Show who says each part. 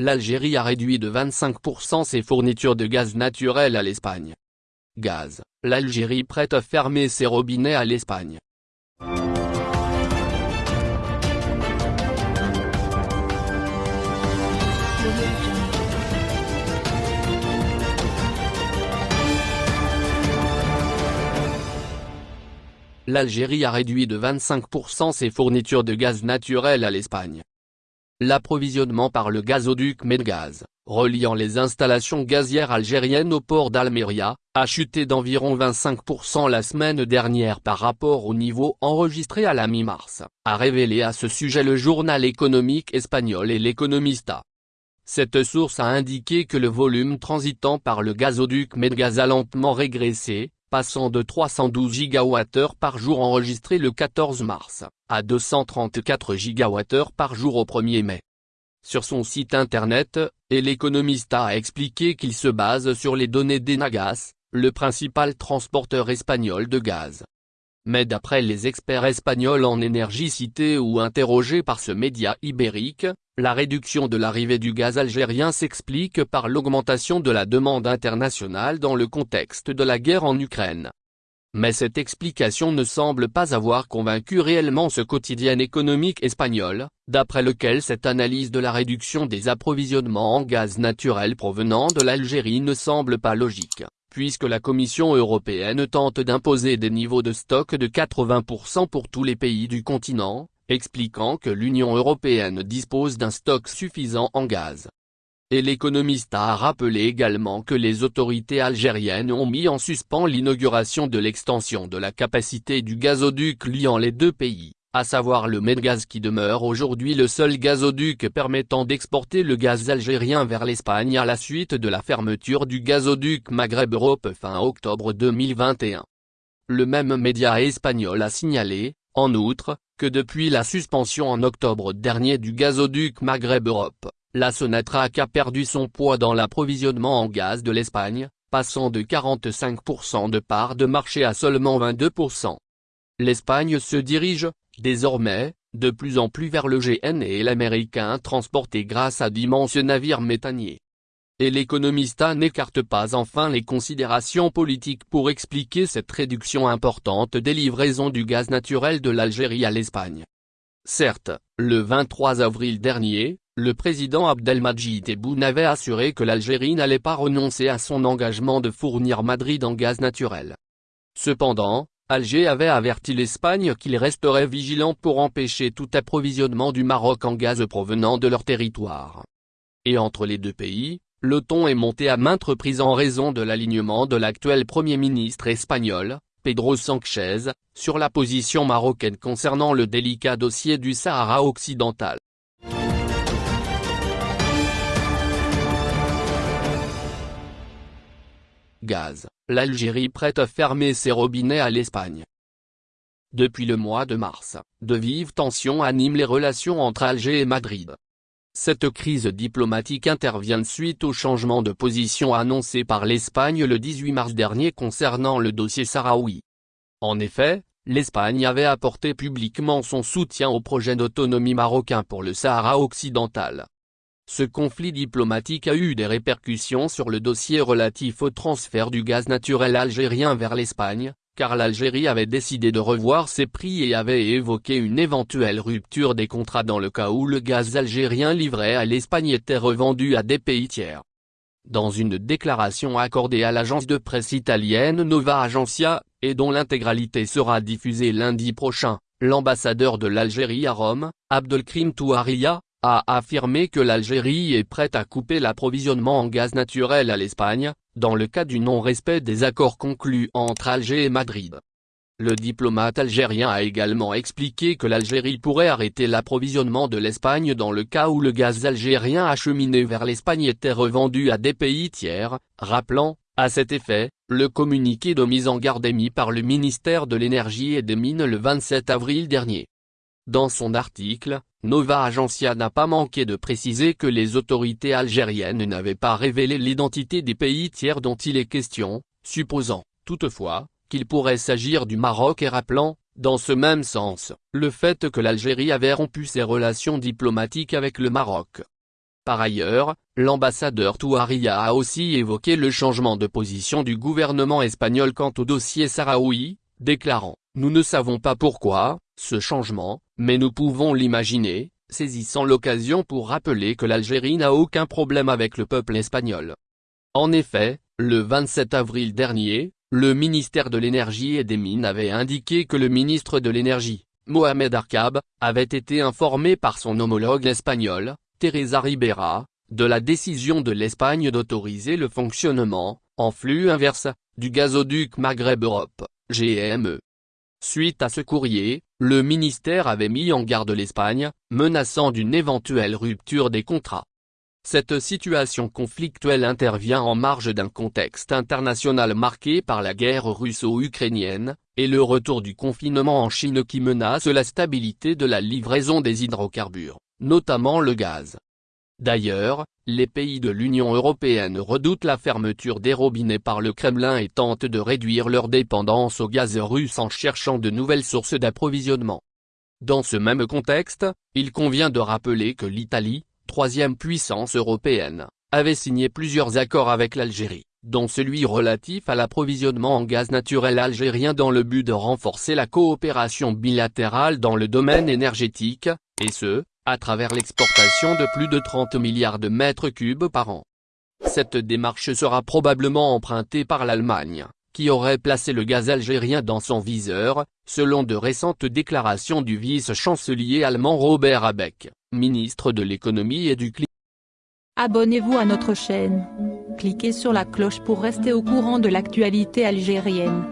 Speaker 1: l'Algérie a réduit de 25% ses fournitures de gaz naturel à l'Espagne. Gaz, l'Algérie prête à fermer ses robinets à l'Espagne. L'Algérie a réduit de 25% ses fournitures de gaz naturel à l'Espagne. L'approvisionnement par le gazoduc Medgaz, reliant les installations gazières algériennes au port d'Almeria, a chuté d'environ 25% la semaine dernière par rapport au niveau enregistré à la mi-mars, a révélé à ce sujet le journal économique espagnol et l'Economista. Cette source a indiqué que le volume transitant par le gazoduc Medgaz a lentement régressé, passant de 312 gigawattheures par jour enregistré le 14 mars, à 234 gigawattheures par jour au 1er mai. Sur son site internet, El Economista a expliqué qu'il se base sur les données d'Enagas, le principal transporteur espagnol de gaz. Mais d'après les experts espagnols en énergie cités ou interrogés par ce média ibérique, la réduction de l'arrivée du gaz algérien s'explique par l'augmentation de la demande internationale dans le contexte de la guerre en Ukraine. Mais cette explication ne semble pas avoir convaincu réellement ce quotidien économique espagnol, d'après lequel cette analyse de la réduction des approvisionnements en gaz naturel provenant de l'Algérie ne semble pas logique, puisque la Commission européenne tente d'imposer des niveaux de stock de 80% pour tous les pays du continent, expliquant que l'Union européenne dispose d'un stock suffisant en gaz. Et l'économiste a rappelé également que les autorités algériennes ont mis en suspens l'inauguration de l'extension de la capacité du gazoduc liant les deux pays, à savoir le Medgaz qui demeure aujourd'hui le seul gazoduc permettant d'exporter le gaz algérien vers l'Espagne à la suite de la fermeture du gazoduc Maghreb-Europe fin octobre 2021. Le même média espagnol a signalé, en outre, que depuis la suspension en octobre dernier du gazoduc Maghreb-Europe, la Sonatrach a perdu son poids dans l'approvisionnement en gaz de l'Espagne, passant de 45% de part de marché à seulement 22%. L'Espagne se dirige, désormais, de plus en plus vers le GN et l'américain transporté grâce à d'immenses navires méthaniers. Et l'économista n'écarte pas enfin les considérations politiques pour expliquer cette réduction importante des livraisons du gaz naturel de l'Algérie à l'Espagne. Certes, le 23 avril dernier, le président Abdelmadjid Tebboune avait assuré que l'Algérie n'allait pas renoncer à son engagement de fournir Madrid en gaz naturel. Cependant, Alger avait averti l'Espagne qu'il resterait vigilant pour empêcher tout approvisionnement du Maroc en gaz provenant de leur territoire. Et entre les deux pays, le ton est monté à maintes reprises en raison de l'alignement de l'actuel Premier ministre espagnol, Pedro Sánchez, sur la position marocaine concernant le délicat dossier du Sahara occidental. Gaz, l'Algérie prête à fermer ses robinets à l'Espagne. Depuis le mois de mars, de vives tensions animent les relations entre Alger et Madrid. Cette crise diplomatique intervient suite au changement de position annoncé par l'Espagne le 18 mars dernier concernant le dossier sahraoui. En effet, l'Espagne avait apporté publiquement son soutien au projet d'autonomie marocain pour le Sahara occidental. Ce conflit diplomatique a eu des répercussions sur le dossier relatif au transfert du gaz naturel algérien vers l'Espagne, car l'Algérie avait décidé de revoir ses prix et avait évoqué une éventuelle rupture des contrats dans le cas où le gaz algérien livré à l'Espagne était revendu à des pays tiers. Dans une déclaration accordée à l'agence de presse italienne Nova Agencia, et dont l'intégralité sera diffusée lundi prochain, l'ambassadeur de l'Algérie à Rome, Abdelkrim Touaria, a affirmé que l'Algérie est prête à couper l'approvisionnement en gaz naturel à l'Espagne, dans le cas du non-respect des accords conclus entre Alger et Madrid. Le diplomate algérien a également expliqué que l'Algérie pourrait arrêter l'approvisionnement de l'Espagne dans le cas où le gaz algérien acheminé vers l'Espagne était revendu à des pays tiers, rappelant, à cet effet, le communiqué de mise en garde émis par le ministère de l'Énergie et des Mines le 27 avril dernier. Dans son article, Nova Agencia n'a pas manqué de préciser que les autorités algériennes n'avaient pas révélé l'identité des pays tiers dont il est question, supposant, toutefois, qu'il pourrait s'agir du Maroc et rappelant, dans ce même sens, le fait que l'Algérie avait rompu ses relations diplomatiques avec le Maroc. Par ailleurs, l'ambassadeur Touaria a aussi évoqué le changement de position du gouvernement espagnol quant au dossier sahraoui, déclarant « Nous ne savons pas pourquoi, ce changement, mais nous pouvons l'imaginer », saisissant l'occasion pour rappeler que l'Algérie n'a aucun problème avec le peuple espagnol. En effet, le 27 avril dernier, le ministère de l'Énergie et des Mines avait indiqué que le ministre de l'Énergie, Mohamed Arkab, avait été informé par son homologue espagnol, Teresa Ribera, de la décision de l'Espagne d'autoriser le fonctionnement, en flux inverse, du gazoduc Maghreb-Europe, GME. Suite à ce courrier, le ministère avait mis en garde l'Espagne, menaçant d'une éventuelle rupture des contrats. Cette situation conflictuelle intervient en marge d'un contexte international marqué par la guerre russo-ukrainienne, et le retour du confinement en Chine qui menace la stabilité de la livraison des hydrocarbures notamment le gaz. D'ailleurs, les pays de l'Union européenne redoutent la fermeture des robinets par le Kremlin et tentent de réduire leur dépendance au gaz russe en cherchant de nouvelles sources d'approvisionnement. Dans ce même contexte, il convient de rappeler que l'Italie, troisième puissance européenne, avait signé plusieurs accords avec l'Algérie, dont celui relatif à l'approvisionnement en gaz naturel algérien dans le but de renforcer la coopération bilatérale dans le domaine énergétique, et ce, à travers l'exportation de plus de 30 milliards de mètres cubes par an. Cette démarche sera probablement empruntée par l'Allemagne, qui aurait placé le gaz algérien dans son viseur, selon de récentes déclarations du vice-chancelier allemand Robert Abeck, ministre de l'économie et du climat.
Speaker 2: Abonnez-vous à notre chaîne. Cliquez sur la cloche pour rester au courant de l'actualité algérienne.